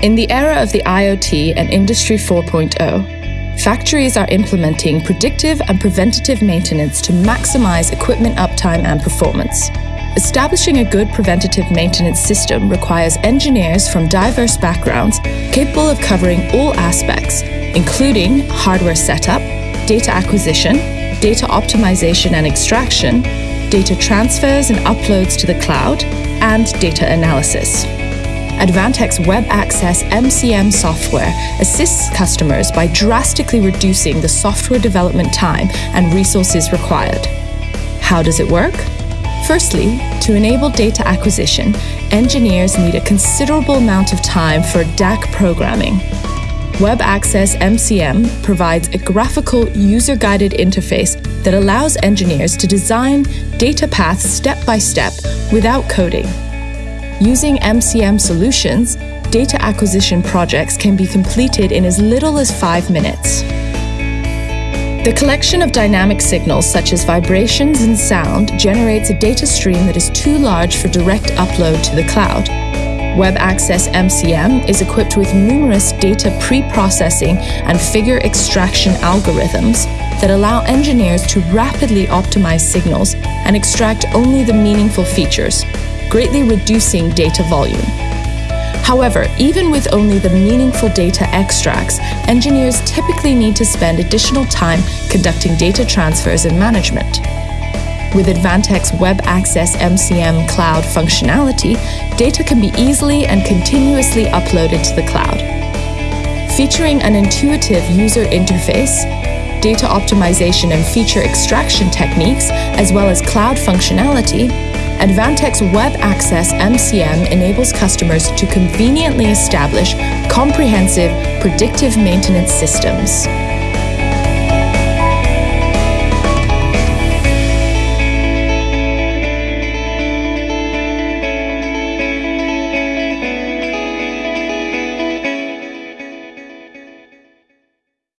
In the era of the IoT and Industry 4.0, factories are implementing predictive and preventative maintenance to maximize equipment uptime and performance. Establishing a good preventative maintenance system requires engineers from diverse backgrounds capable of covering all aspects, including hardware setup, data acquisition, data optimization and extraction, data transfers and uploads to the cloud, and data analysis. Advantech's Web Access MCM software assists customers by drastically reducing the software development time and resources required. How does it work? Firstly, to enable data acquisition, engineers need a considerable amount of time for DAQ programming. Web Access MCM provides a graphical, user guided interface that allows engineers to design data paths step by step without coding. Using MCM solutions, data acquisition projects can be completed in as little as five minutes. The collection of dynamic signals such as vibrations and sound generates a data stream that is too large for direct upload to the cloud. Web Access MCM is equipped with numerous data pre-processing and figure extraction algorithms that allow engineers to rapidly optimize signals and extract only the meaningful features, greatly reducing data volume. However, even with only the meaningful data extracts, engineers typically need to spend additional time conducting data transfers and management. With Advantech's Web Access MCM cloud functionality, data can be easily and continuously uploaded to the cloud. Featuring an intuitive user interface, data optimization and feature extraction techniques, as well as cloud functionality, Advantech's Web Access MCM enables customers to conveniently establish comprehensive predictive maintenance systems.